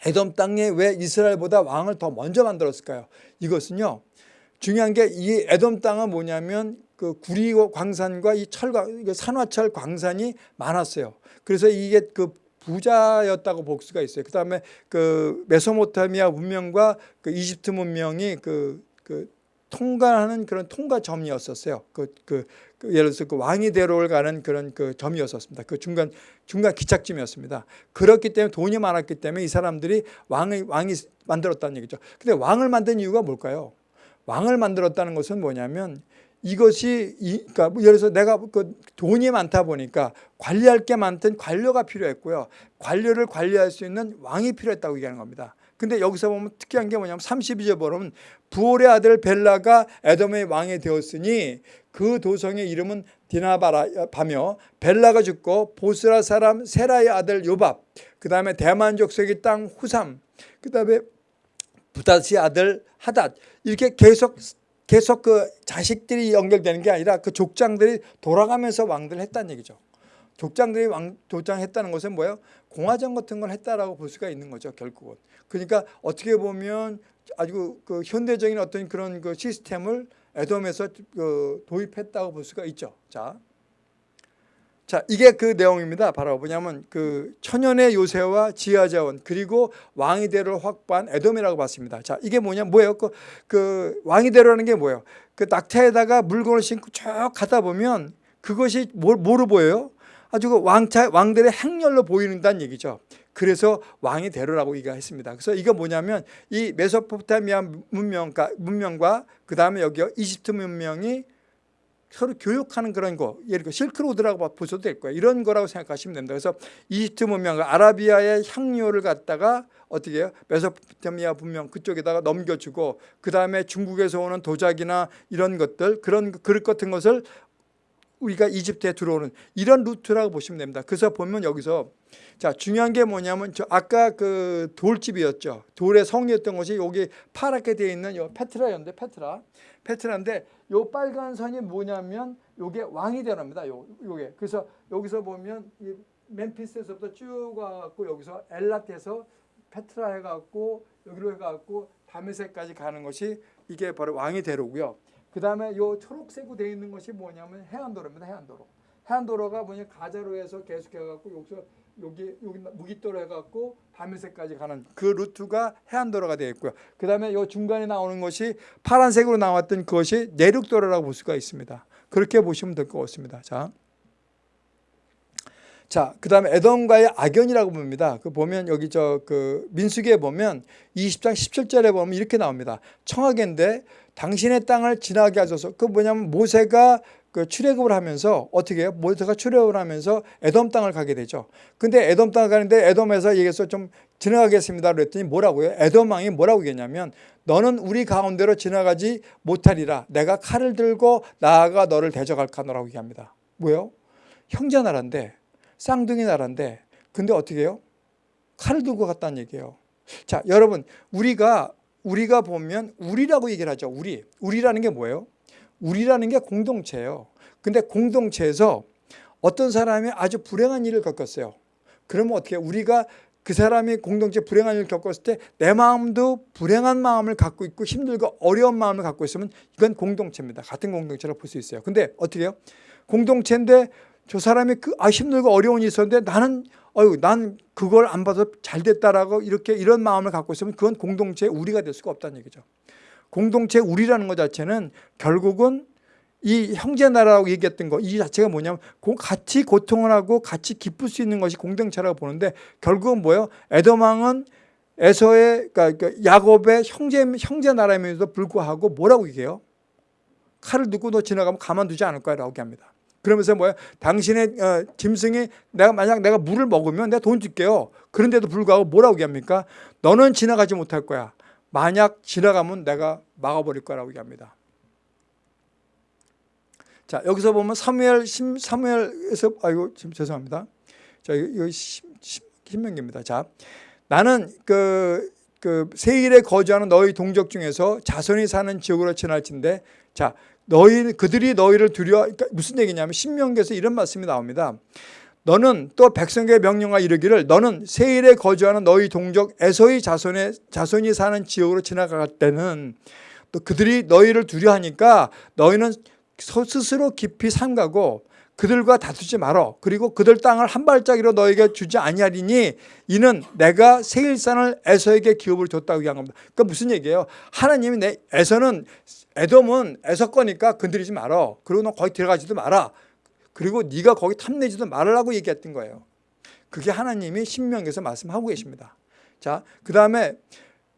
에돔 땅에 왜 이스라엘보다 왕을 더 먼저 만들었을까요? 이것은요. 중요한 게 이 에돔 땅은 뭐냐면 그 구리 광산과 이 철광, 산화철 광산이 많았어요. 그래서 이게 그 부자였다고 볼 수가 있어요. 그 다음에 그 메소모타미아 문명과 그 이집트 문명이 그, 그 통과하는 그런 통과점이었었어요. 그, 그, 그 예를 들어서 그 왕이 대로를 가는 그런 그 점이었었습니다. 그 중간, 중간 기착점이었습니다. 그렇기 때문에 돈이 많았기 때문에 이 사람들이 왕의, 왕이 만들었다는 얘기죠. 근데 왕을 만든 이유가 뭘까요? 왕을 만들었다는 것은 뭐냐면 이것이 그러니까 뭐 예를 들어서 내가 그 돈이 많다 보니까 관리할 게 많던 관료가 필요했고요. 관료를 관리할 수 있는 왕이 필요했다고 얘기하는 겁니다. 근데 여기서 보면 특이한 게 뭐냐면 32절 보면 부올의 아들 벨라가 에돔의 왕이 되었으니 그 도성의 이름은 디나바라며 벨라가 죽고 보스라 사람 세라의 아들 요밥 그 다음에 대만 족속의 땅 후삼 그 다음에 부다시 아들 하닷 이렇게 계속 계속 그 자식들이 연결되는 게 아니라 그 족장들이 돌아가면서 왕들을 했다는 얘기죠. 족장들이 왕 족장했다는 것은 뭐예요? 공화정 같은 걸 했다라고 볼 수가 있는 거죠. 결국은. 그러니까 어떻게 보면 아주 그 현대적인 어떤 그런 그 시스템을 에돔에서 그 도입했다고 볼 수가 있죠. 자, 자 이게 그 내용입니다. 바로 뭐냐면 그 천연의 요새와 지하자원 그리고 왕위대를 확보한 에돔이라고 봤습니다. 자 이게 뭐냐 뭐예요? 그, 그 왕위대로라는 게 뭐예요? 그 낙타에다가 물건을 싣고 쭉 가다 보면 그것이 뭘, 뭐로 보여요? 아주 그 왕차 왕들의 행렬로 보이는다는 얘기죠. 그래서 왕이 대로라고 얘기했습니다. 그래서 이거 뭐냐면 이 메소포타미아 문명, 과 문명과 그 다음에 여기 이집트 문명이 서로 교육하는 그런 거, 예를 들어 실크로드라고 보셔도 될 거예요. 이런 거라고 생각하시면 됩니다. 그래서 이집트 문명과 아라비아의 향료를 갖다가 어떻게 해요? 메소포타미아 문명 그쪽에다가 넘겨주고 그 다음에 중국에서 오는 도자기나 이런 것들 그런 그릇 같은 것을 우리가 이집트에 들어오는 이런 루트라고 보시면 됩니다. 그래서 보면 여기서 자 중요한 게 뭐냐면 저 아까 그 돌집이었죠. 돌의 성이었던 것이 여기 파랗게 되어 있는 요 페트라였는데 페트라 페트라인데 요 빨간 선이 뭐냐면 요게 왕이 되랍니다. 요 요게 그래서 여기서 보면 이 멤피스에서부터 쭉 와갖고 여기서 엘라트에서 페트라 해갖고 여기로 해갖고 다메섹까지 가는 것이 이게 바로 왕이 대로고요. 그 다음에 요 초록색으로 되어 있는 것이 뭐냐면 해안도로입니다. 해안도로. 해안도로가 뭐냐 가자로 해서 계속 해갖고 여기서 여기 여기 무기도로 해갖고 밤일새까지 가는 그 루트가 해안도로가 되어 있고요. 그 다음에 요 중간에 나오는 것이 파란색으로 나왔던 그것이 내륙도로라고 볼 수가 있습니다. 그렇게 보시면 될 것 같습니다. 자. 자, 그 다음에 에돔과의 악연이라고 봅니다. 그 보면 여기 저 그 민수기에 보면 20장 17절에 보면 이렇게 나옵니다. 청하계인데 당신의 땅을 지나게 하소서. 그 뭐냐면 모세가 그 출애굽을 하면서 어떻게 해요? 모세가 출애굽을 하면서 에돔 땅을 가게 되죠. 근데 에돔 땅을 가는데 에돔에서 얘기해서 좀 지나가겠습니다. 그랬더니 뭐라고요? 에돔 왕이 뭐라고 얘기했냐면 너는 우리 가운데로 지나가지 못하리라. 내가 칼을 들고 나아가 너를 대적할까노라고 얘기합니다. 뭐요? 형제 나라인데 쌍둥이 나라인데 근데 어떻게 해요? 칼을 들고 갔다는 얘기예요. 자, 여러분 우리가 우리가 보면 우리라고 얘기를 하죠. 우리. 우리라는 게 뭐예요? 우리라는 게 공동체예요. 근데 공동체에서 어떤 사람이 아주 불행한 일을 겪었어요. 그러면 어떻게 우리가 그 사람이 공동체 불행한 일을 겪었을 때 내 마음도 불행한 마음을 갖고 있고 힘들고 어려운 마음을 갖고 있으면 이건 공동체입니다. 같은 공동체라고 볼 수 있어요. 근데 어떻게 해요? 공동체인데 저 사람이 그 아 힘들고 어려운 일이 있었는데 나는 어유 난 그걸 안 받아서 잘 됐다라고 이렇게 이런 마음을 갖고 있으면 그건 공동체 우리가 될 수가 없다는 얘기죠. 공동체 우리라는 것 자체는 결국은 이 형제 나라라고 얘기했던 거 이 자체가 뭐냐면 같이 고통을 하고 같이 기쁠 수 있는 것이 공동체라고 보는데 결국은 뭐예요? 에도망은 에서의 그러니까 야곱의 형제 형제 나라임에도 불구하고 뭐라고 얘기해요? 칼을 두고 너 지나가면 가만두지 않을 거야라고 얘기합니다. 그러면서 뭐야? 당신의 어, 짐승이 내가 만약 내가 물을 먹으면 내가 돈 줄게요. 그런데도 불구하고 뭐라고 얘기합니까? 너는 지나가지 못할 거야. 만약 지나가면 내가 막아버릴 거라고 얘기합니다. 자 여기서 보면 사무엘 사무엘에서 아이고 지금 죄송합니다. 자 이거 신명기입니다. 자 나는 그, 그 세일에 거주하는 너희 동족 중에서 자손이 사는 지역으로 지날진데 자 너희 그들이 너희를 두려 그러니까 무슨 얘기냐면 신명기에서 이런 말씀이 나옵니다. 너는 또 백성에게 명령하 이르기를 너는 세일에 거주하는 너희 동족 에서의 자손의 자손이 사는 지역으로 지나갈 때는 또 그들이 너희를 두려하니까 너희는 스스로 깊이 삼가고 그들과 다투지 말어 그리고 그들 땅을 한 발짝이로 너에게 주지 아니하리니 이는 내가 세일산을 에서에게 기업을 줬다고 얘기한 겁니다. 그러니까 무슨 얘기예요? 하나님이 내 에서는 에돔은 에서 거니까 건드리지 말어. 그리고 너 거기 들어가지도 마라. 그리고 네가 거기 탐내지도 말라고 얘기했던 거예요. 그게 하나님이 신명에서 말씀하고 계십니다. 자, 그 다음에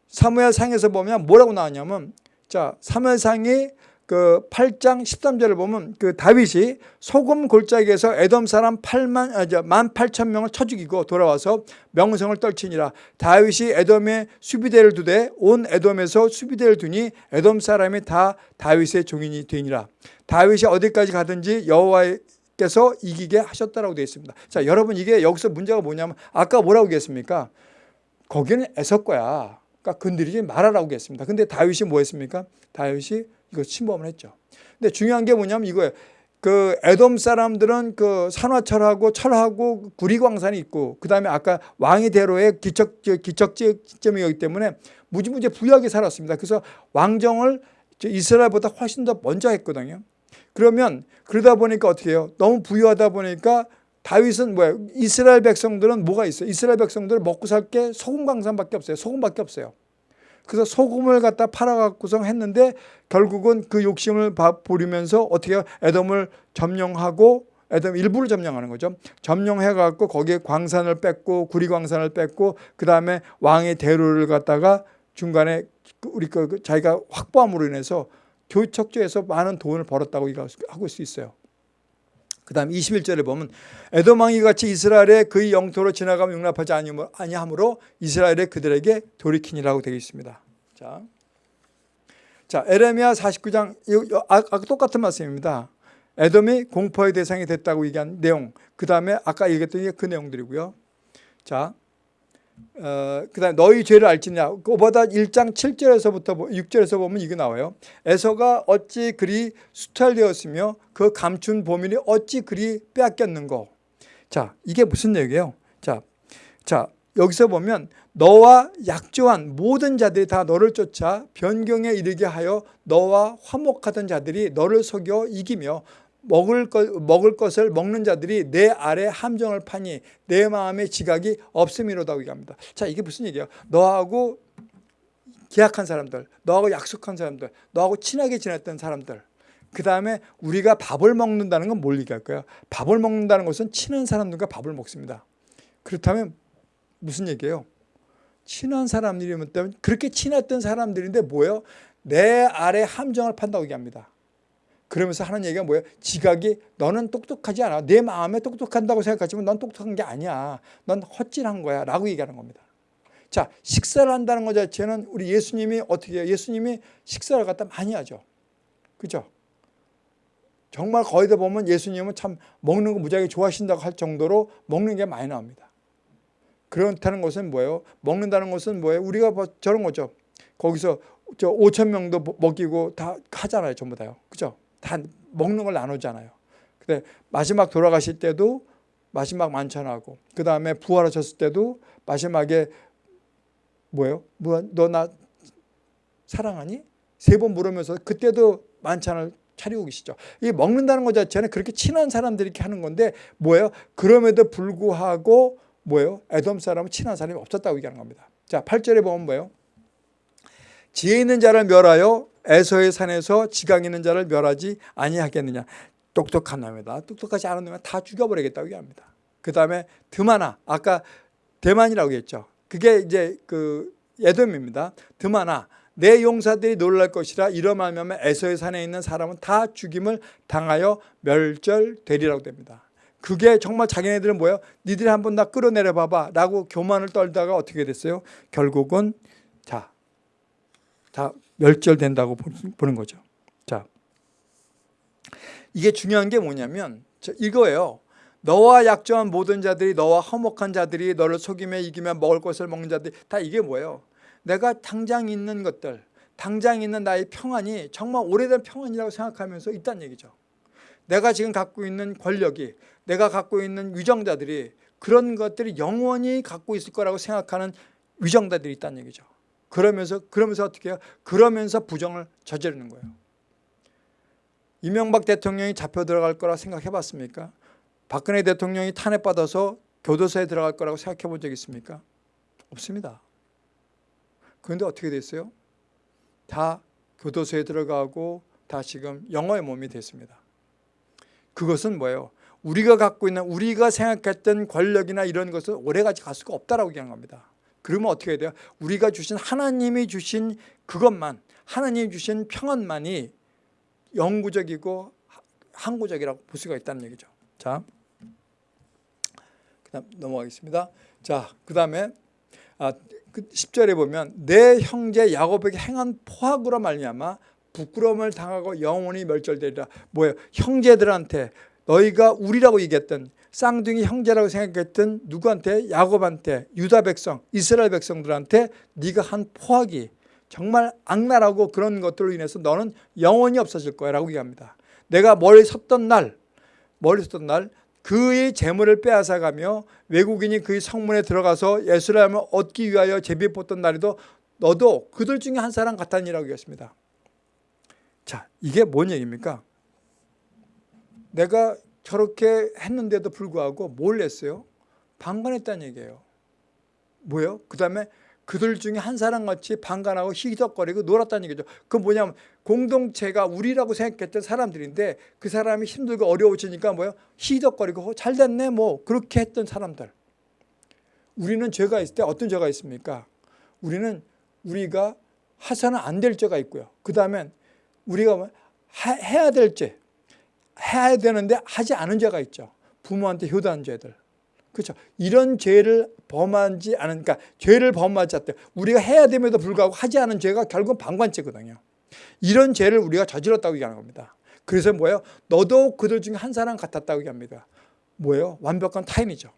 사무엘상에서 보면 뭐라고 나왔냐면 자, 사무엘상이 그 8장 13절을 보면 그 다윗이 소금 골짜기에서 에돔 사람 8만 아, 8천 명을 쳐 죽이고 돌아와서 명성을 떨치니라 다윗이 에돔에 수비대를 두되 온 에돔에서 수비대를 두니 에돔 사람이 다 다윗의 종인이 되니라 다윗이 어디까지 가든지 여호와께서 이기게 하셨다라고 되어 있습니다. 자, 여러분 이게 여기서 문제가 뭐냐면 아까 뭐라고 얘기했습니까? 거기는 에서 거야. 그러니까 건드리지 말아라고 했습니다. 근데 다윗이 뭐 했습니까? 다윗이 이거 침범을 했죠. 근데 중요한 게 뭐냐면 이거예요. 그 에돔 사람들은 그 산화철하고 철하고 구리광산이 있고 그다음에 아까 왕의 대로의 기척 기척지점이기 때문에 무지무지 부유하게 살았습니다. 그래서 왕정을 이스라엘보다 훨씬 더 먼저 했거든요. 그러면 그러다 보니까 어떻게 해요? 너무 부유하다 보니까 다윗은 뭐야? 이스라엘 백성들은 뭐가 있어요? 이스라엘 백성들은 먹고 살 게 소금 광산밖에 없어요. 소금밖에 없어요. 그래서 소금을 갖다 팔아갖고서 했는데 결국은 그 욕심을 부리면서 어떻게? 에돔을 점령하고 에돔 일부를 점령하는 거죠. 점령해갖고 거기에 광산을 뺐고 구리광산을 뺐고 그 다음에 왕의 대로를 갖다가 중간에 우리 그 자기가 확보함으로 인해서 교척지에서 많은 돈을 벌었다고 하고 수 있어요. 그 다음 21절에 보면 에도망이 같이 이스라엘의 그의 영토로 지나가면 용납하지 아니하므로 이스라엘의 그들에게 돌이키니라고 되어 있습니다. 자, 자 에레미야 49장 아까 똑같은 말씀입니다. 에돔이 공포의 대상이 됐다고 얘기한 내용 그 다음에 아까 얘기했던 게 그 내용들이고요. 자 어, 그 다음에 너희 죄를 알지냐? 그보다 1장 7절에서부터 6절에서 보면 이게 나와요. 에서가 어찌 그리 수탈되었으며 그 감춘 보민이 어찌 그리 빼앗겼는고? 자 이게 무슨 얘기예요? 자, 자 여기서 보면 너와 약조한 모든 자들이 다 너를 쫓아 변경에 이르게 하여 너와 화목하던 자들이 너를 속여 이기며 먹을, 것, 먹을 것을 먹는 자들이 내 아래 함정을 파니 내 마음의 지각이 없음이로다고 얘기합니다. 자 이게 무슨 얘기예요? 너하고 계약한 사람들, 너하고 약속한 사람들, 너하고 친하게 지냈던 사람들 그 다음에 우리가 밥을 먹는다는 건 뭘 얘기할까요? 밥을 먹는다는 것은 친한 사람들과 밥을 먹습니다. 그렇다면 무슨 얘기예요? 친한 사람들이면 그렇게 친했던 사람들인데 뭐예요? 내 아래 함정을 판다고 얘기합니다. 그러면서 하는 얘기가 뭐예요? 지각이 너는 똑똑하지 않아. 내 마음에 똑똑한다고 생각하지만 넌 똑똑한 게 아니야. 넌 헛질한 거야. 라고 얘기하는 겁니다. 자, 식사를 한다는 것 자체는 우리 예수님이 어떻게 해요? 예수님이 식사를 갖다 많이 하죠. 그죠? 정말 거의 다 보면 예수님은 참 먹는 거 무지하게 좋아하신다고 할 정도로 먹는 게 많이 나옵니다. 그렇다는 것은 뭐예요? 먹는다는 것은 뭐예요? 우리가 뭐 저런 거죠. 거기서 저 5천 명도 먹이고 다 하잖아요. 전부 다요. 그죠? 다 먹는 걸 나누잖아요. 근데 마지막 돌아가실 때도 마지막 만찬하고 그 다음에 부활하셨을 때도 마지막에 뭐예요? 뭐, 너 나 사랑하니? 세 번 물으면서 그때도 만찬을 차리고 계시죠. 이 먹는다는 것 자체는 그렇게 친한 사람들이 이렇게 하는 건데 뭐예요? 그럼에도 불구하고 뭐예요? 에돔 사람은 친한 사람이 없었다고 얘기하는 겁니다. 자, 8절에 보면 뭐예요? 지혜 있는 자를 멸하여 에서의 산에서 지강 있는 자를 멸하지 아니하겠느냐. 똑똑한 놈이다. 똑똑하지 않은 놈은 다 죽여버리겠다고 얘기합니다. 그 다음에 드마나 아까 대만이라고 했죠. 그게 이제 그 에돔입니다. 드마나 내 용사들이 놀랄 것이라 이러면 에서의 산에 있는 사람은 다 죽임을 당하여 멸절되리라고 됩니다. 그게 정말 자기네들은 뭐예요? 니들이 한번 나 끌어내려 봐봐 라고 교만을 떨다가 어떻게 됐어요? 결국은 자, 다 멸절된다고 보는 거죠. 자, 이게 중요한 게 뭐냐면 이거예요. 너와 약조한 모든 자들이 너와 허목한 자들이 너를 속이며 이기며 먹을 것을 먹는 자들이 다 이게 뭐예요? 내가 당장 있는 것들, 당장 있는 나의 평안이 정말 오래된 평안이라고 생각하면서 있다는 얘기죠. 내가 지금 갖고 있는 권력이 내가 갖고 있는 위정자들이 그런 것들이 영원히 갖고 있을 거라고 생각하는 위정자들이 있다는 얘기죠. 그러면서 그러면서 어떻게 해요? 그러면서 부정을 저지르는 거예요. 이명박 대통령이 잡혀 들어갈 거라 생각해 봤습니까? 박근혜 대통령이 탄핵받아서 교도소에 들어갈 거라고 생각해 본 적 있습니까? 없습니다. 그런데 어떻게 됐어요? 다 교도소에 들어가고 다 지금 영어의 몸이 됐습니다. 그것은 뭐예요? 우리가 갖고 있는 우리가 생각했던 권력이나 이런 것을 오래가지 갈 수가 없다라고 얘기하는 겁니다. 그러면 어떻게 돼요? 우리가 주신 하나님이 주신 그것만 하나님이 주신 평안만이 영구적이고 항구적이라고 볼 수가 있다는 얘기죠. 자, 그다음 넘어가겠습니다. 자, 그다음에 아, 그 10절에 보면 내 형제 야곱에게 행한 포악으로 말미암아 부끄러움을 당하고 영원히 멸절되리라. 뭐예요? 형제들한테 너희가 우리라고 얘기했던 쌍둥이 형제라고 생각했던 누구한테 야곱한테 유다 백성 이스라엘 백성들한테 네가 한 포악이 정말 악랄하고 그런 것들로 인해서 너는 영원히 없어질 거야 라고 얘기합니다. 내가 멀리 섰던 날 멀리 섰던 날 그의 재물을 빼앗아가며 외국인이 그의 성문에 들어가서 예수라임을 얻기 위하여 제비 뽑던 날에도 너도 그들 중에 한 사람 같다니라고 얘기했습니다. 자 이게 뭔 얘기입니까? 내가 저렇게 했는데도 불구하고 뭘 했어요? 방관했다는 얘기예요. 뭐예요? 그 다음에 그들 중에 한 사람같이 방관하고 희덕거리고 놀았다는 얘기죠. 그 뭐냐면 공동체가 우리라고 생각했던 사람들인데 그 사람이 힘들고 어려워지니까 뭐예요? 희덕거리고 잘 됐네 뭐 그렇게 했던 사람들. 우리는 죄가 있을 때 어떤 죄가 있습니까? 우리는 우리가 해서는 안 될 죄가 있고요. 그 다음에 우리가 뭐 해야 될 죄, 해야 되는데 하지 않은 죄가 있죠. 부모한테 효도한 죄들. 그렇죠. 이런 죄를 범하지 않은, 그러니까 죄를 범하지 않대. 우리가 해야 됨에도 불구하고 하지 않은 죄가 결국은 방관죄거든요. 이런 죄를 우리가 저질렀다고 얘기하는 겁니다. 그래서 뭐예요? 너도 그들 중에 한 사람 같았다고 얘기합니다. 뭐예요? 완벽한 타인이죠.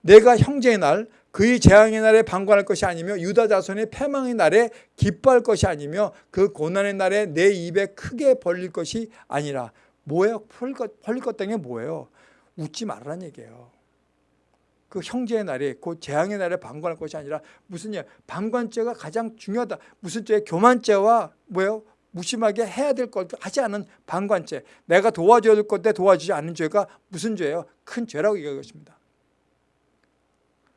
내가 형제의 날, 그의 재앙의 날에 방관할 것이 아니며 유다 자손의 패망의 날에 기뻐할 것이 아니며 그 고난의 날에 내 입에 크게 벌릴 것이 아니라 뭐예요? 벌릴 것, 벌릴 것 땡에 뭐예요? 웃지 말라는 얘기예요. 그 형제의 날에 그 재앙의 날에 방관할 것이 아니라 무슨 일 방관죄가 가장 중요하다. 무슨 죄? 교만죄와 뭐예요? 무심하게 해야 될것 하지 않은 방관죄. 내가 도와줘야 될 건데 도와주지 않는 죄가 무슨 죄예요? 큰 죄라고 얘기하는 것입니다.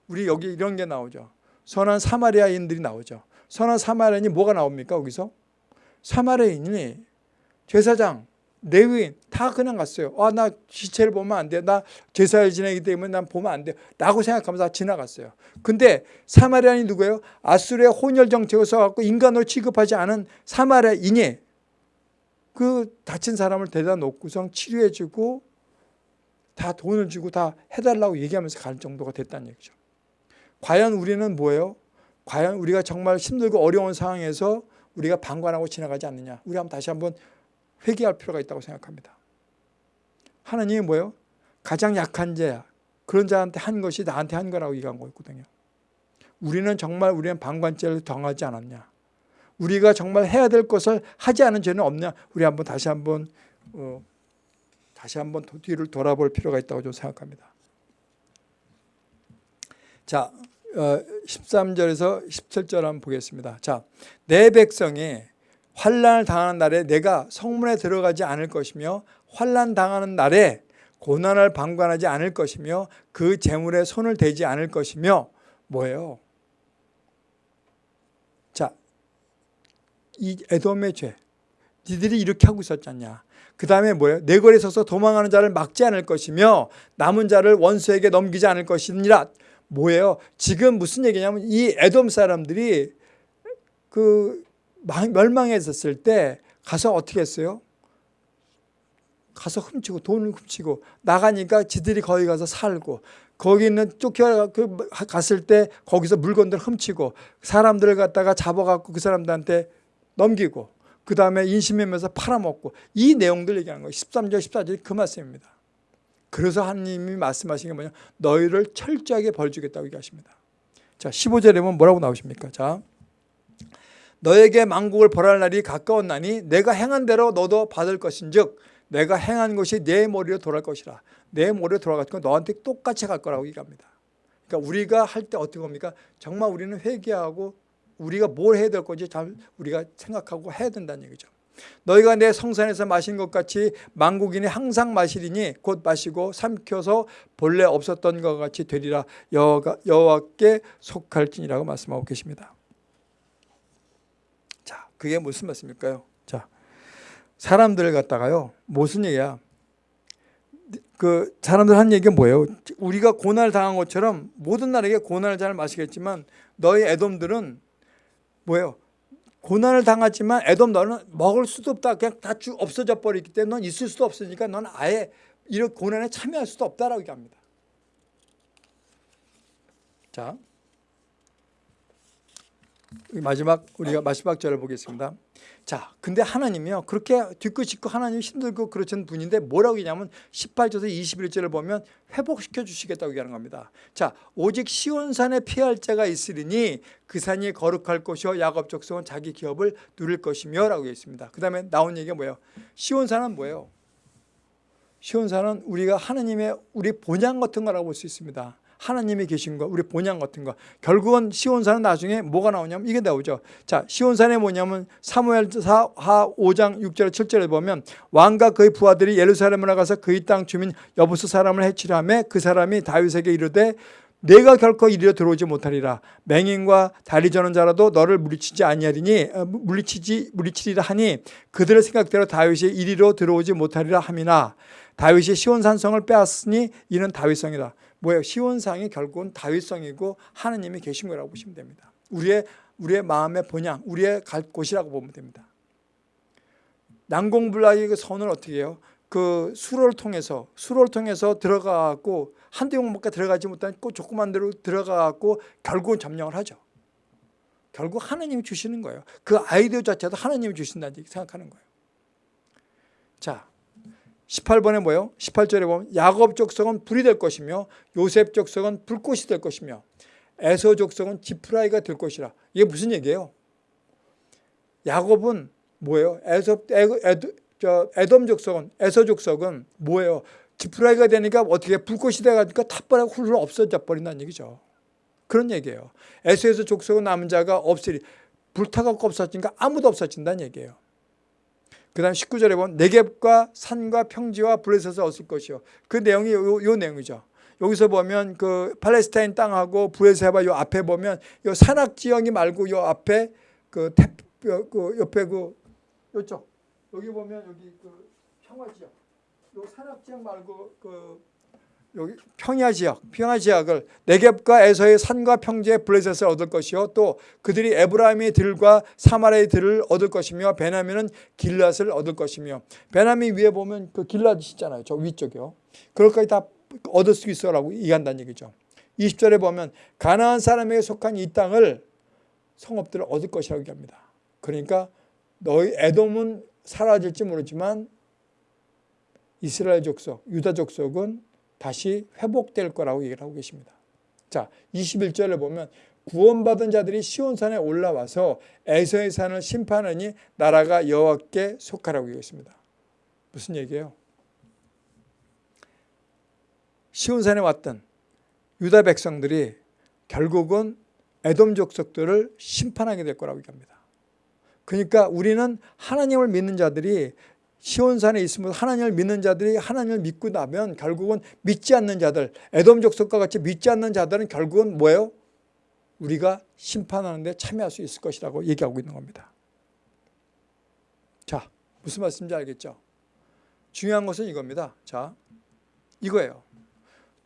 우리 여기 이런 게 나오죠. 선한 사마리아인들이 나오죠. 선한 사마리아인이 뭐가 나옵니까? 거기서 사마리아인이 제사장 레위인 다 그냥 갔어요. 아, 나 시체를 보면 안 돼. 나 제사를 지내기 때문에 난 보면 안 돼. 라고 생각하면서 다 지나갔어요. 근데 사마리아인이 누구예요? 아수르의 혼혈 정책을 써갖고 인간으로 취급하지 않은 사마리아인이 그 다친 사람을 데려다 놓고선 치료해주고 다 돈을 주고 다 해달라고 얘기하면서 갈 정도가 됐다는 얘기죠. 과연 우리는 뭐예요? 과연 우리가 정말 힘들고 어려운 상황에서 우리가 방관하고 지나가지 않느냐. 우리 한번 다시 한번 회개할 필요가 있다고 생각합니다. 하나님이 뭐예요? 가장 약한 자야. 그런 자한테 한 것이 나한테 한 거라고 얘기한 거거든요. 우리는 정말 우리는 방관죄를 당하지 않았냐. 우리가 정말 해야 될 것을 하지 않은 죄는 없냐. 우리 한번 다시 한번 어, 다시 한번 뒤를 돌아볼 필요가 있다고 좀 생각합니다. 자, 어, 13절에서 17절 한번 보겠습니다. 자, 내 백성이 환란을 당하는 날에 내가 성문에 들어가지 않을 것이며 환란 당하는 날에 고난을 방관하지 않을 것이며 그 재물에 손을 대지 않을 것이며 뭐예요? 자, 이 에돔의 죄. 니들이 이렇게 하고 있었잖냐. 그 다음에 뭐예요? 내 거리에 서서 도망하는 자를 막지 않을 것이며 남은 자를 원수에게 넘기지 않을 것이니라. 뭐예요? 지금 무슨 얘기냐면 이 에돔 사람들이 그 멸망했었을 때 가서 어떻게 했어요? 가서 훔치고 돈을 훔치고 나가니까 지들이 거기 가서 살고 거기 있는 쫓겨 그 갔을 때 거기서 물건들 훔치고 사람들을 갖다가 잡아갖고 그 사람들한테 넘기고 그 다음에 인신매매서 팔아먹고 이 내용들 얘기하는 거예요. 13절 14절이 그 말씀입니다. 그래서 하나님이 말씀하신 게 뭐냐 너희를 철저하게 벌주겠다고 얘기하십니다. 자 15절에 보면 뭐라고 나오십니까? 자 너에게 만국을 벌할 날이 가까웠나니 내가 행한 대로 너도 받을 것인즉 내가 행한 것이 내 머리로 돌아갈 것이라 내 머리로 건 너한테 똑같이 갈 거라고 얘기합니다. 그러니까 우리가 할 때 어떻게 합니까? 정말 우리는 회개하고 우리가 뭘 해야 될 건지 잘 우리가 생각하고 해야 된다는 얘기죠. 너희가 내 성산에서 마신 것 같이 만국인이 항상 마시리니 곧 마시고 삼켜서 본래 없었던 것 같이 되리라 여호와, 여호와께 속할지니라고 말씀하고 계십니다. 그게 무슨 말씀일까요? 자, 사람들을 갖다가요. 무슨 얘기야? 그 사람들 한 얘기가 뭐예요? 우리가 고난을 당한 것처럼 모든 나라에게 고난을 잘 마시겠지만 너희 애돔들은 뭐예요? 고난을 당하지만 애돔 너는 먹을 수도 없다. 그냥 다 없어져 버리기 때문에 넌 있을 수도 없으니까 넌 아예 이런 고난에 참여할 수도 없다라고 얘기합니다. 자, 마지막 우리가 마지막 절을 보겠습니다. 자, 근데 하나님이요. 그렇게 뒤끝 짓고 하나님 힘들고 그러신 분인데 뭐라고 얘기냐면 18절에서 21절을 보면 회복시켜 주시겠다고 얘기하는 겁니다. 자, 오직 시온산에 피할 자가 있으리니 그 산이 거룩할 것이요 야곱 족속은 자기 기업을 누릴 것이며 라고 했습니다. 그 다음에 나온 얘기가 뭐예요? 시온산은 뭐예요? 시온산은 우리가 하나님의 우리 본향 같은 거라고 볼 수 있습니다. 하나님이 계신 거, 우리 본향 같은 거. 결국은 시온산은 나중에 뭐가 나오냐면 이게 나오죠. 자, 시온산에 뭐냐면 사무엘 하 5장 6절 7절에 보면 왕과 그의 부하들이 예루살렘을 나가서 그의 땅 주민 여부스 사람을 하며 그 사람이 다윗에게 이르되 내가 결코 이리로 들어오지 못하리라 맹인과 다리 저는 자라도 너를 물리치지 아니하리니 어, 물리치지 물리치리라 하니 그들의 생각대로 다윗이 이리로 들어오지 못하리라 함이나 다윗이 시온 산성을 빼앗으니 이는 다윗성이다. 뭐예요? 시온상이 결국은 다윗성이고 하나님이 계신 거라고 보시면 됩니다. 우리의 우리의 마음의 본향, 우리의 갈 곳이라고 보면 됩니다. 난공불락의 그 선을 어떻게 해요? 그 수로를 통해서 수로를 통해서 들어가고 한두 영밖에 들어가지 못한 그 조그만 데로 들어가고 결국은 점령을 하죠. 결국 하나님이 주시는 거예요. 그 아이디어 자체도 하나님이 주신다는 생각하는 거예요. 자, 18번에 뭐예요? 18절에 보면 야곱 족속은 불이 될 것이며 요셉 족속은 불꽃이 될 것이며 에서 족속은 지프라이가 될 것이라. 이게 무슨 얘기예요? 야곱은 뭐예요? 에서 에드, 저 에돔 족속은 에서 족속은 뭐예요? 지프라이가 되니까 어떻게 불꽃이 돼가니까 탑버리고 훌훌 없어져 버린다는 얘기죠. 그런 얘기예요. 에서에서 족속은 남은 자가 없으리 불타갖고 없어지니까 아무도 없어진다는 얘기예요. 그 다음 19절에 보면 내겝과 산과 평지와 블레셋을 얻을 것이요. 그 내용이 요, 요 내용이죠. 여기서 보면 그 팔레스타인 땅하고 브레세바 요 앞에 보면 요 산악 지형이 말고 요 앞에 그, 태, 그 옆에 그 요쪽 여기 보면 여기 그 평화 지역 요 산악 지역 말고 그 여기 평야 지역, 평야 지역을 네겝과 에서의 산과 평지의 블레셋을 얻을 것이요 또 그들이 에브라임의 들과 사마리아의 들을 얻을 것이며 베냐민은 길랏을 얻을 것이며 베냐민 위에 보면 그 길랏이 있잖아요. 저 위쪽이요. 그럴까지 다 얻을 수 있어라고 얘기한다는 얘기죠. 20절에 보면 가나안 사람에게 속한 이 땅을 성읍들을 얻을 것이라고 얘기합니다. 그러니까 너희 에돔은 사라질지 모르지만 이스라엘 족속, 유다 족속은 다시 회복될 거라고 얘기를 하고 계십니다. 자, 21절을 보면 구원받은 자들이 시온산에 올라와서 에서의 산을 심판하니 나라가 여호와께 속하라고 얘기했습니다. 무슨 얘기예요? 시온산에 왔던 유다 백성들이 결국은 에돔 족속들을 심판하게 될 거라고 얘기합니다. 그러니까 우리는 하나님을 믿는 자들이 시온산에 있으면서 하나님을 믿는 자들이 하나님을 믿고 나면 결국은 믿지 않는 자들 에돔 족속과 같이 믿지 않는 자들은 결국은 뭐예요? 우리가 심판하는 데 참여할 수 있을 것이라고 얘기하고 있는 겁니다. 자, 무슨 말씀인지 알겠죠? 중요한 것은 이겁니다. 자, 이거예요.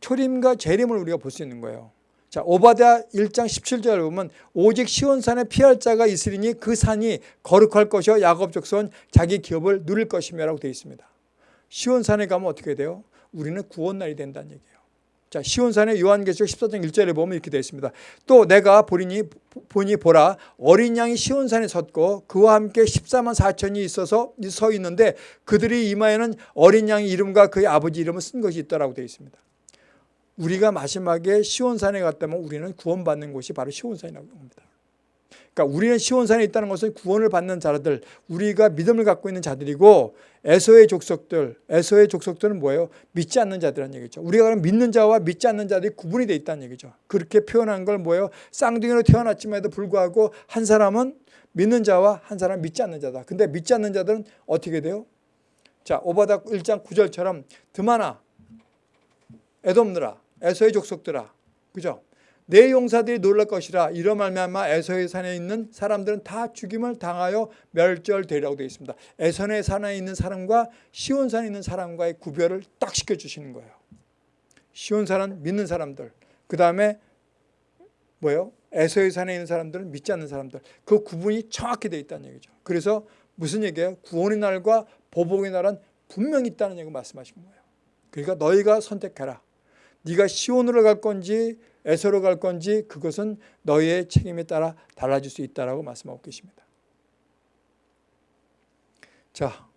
초림과 재림을 우리가 볼 수 있는 거예요. 자, 오바댜 1장 17절을 보면 오직 시온산에 피할 자가 있으리니 그 산이 거룩할 것이요 야곱 족속은 자기 기업을 누릴 것이며라고 되어 있습니다. 시온산에 가면 어떻게 돼요? 우리는 구원 날이 된다는 얘기예요. 자, 시온산의 요한계시록 14장 1절에 보면 이렇게 되어 있습니다. 또 내가 보리니 보니 보라 어린 양이 시온산에 섰고 그와 함께 14만 4천이 있어서 서 있는데 그들이 이마에는 어린 양의 이름과 그의 아버지 이름을 쓴 것이 있더라고 되어 있습니다. 우리가 마지막에 시온산에 갔다면 우리는 구원받는 곳이 바로 시온산이라고 합니다. 그러니까 우리는 시온산에 있다는 것은 구원을 받는 자들, 우리가 믿음을 갖고 있는 자들이고 에서의 족속들, 에서의 족속들은 뭐예요? 믿지 않는 자들이라는 얘기죠. 우리가 그럼 믿는 자와 믿지 않는 자들이 구분이 되어 있다는 얘기죠. 그렇게 표현한 걸 뭐예요? 쌍둥이로 태어났음에도 불구하고 한 사람은 믿는 자와 한 사람은 믿지 않는 자다. 근데 믿지 않는 자들은 어떻게 돼요? 자, 오바닥 1장 9절처럼 드마나, 에돔느라 에서의 족속들아 그죠? 내 용사들이 놀랄 것이라 이러 말미암아 에서의 산에 있는 사람들은 다 죽임을 당하여 멸절되리라고 되어 있습니다. 에선의 산에 있는 사람과 시온산에 있는 사람과의 구별을 딱 시켜주시는 거예요. 시온산은 믿는 사람들 그 다음에 뭐예요? 에서의 산에 있는 사람들은 믿지 않는 사람들 그 구분이 정확히 되어 있다는 얘기죠. 그래서 무슨 얘기예요? 구원의 날과 보복의 날은 분명히 있다는 얘기 말씀하신 거예요. 그러니까 너희가 선택해라. 네가 시온으로 갈 건지 에서로 갈 건지 그것은 너의 책임에 따라 달라질 수 있다라고 말씀하고 계십니다. 자,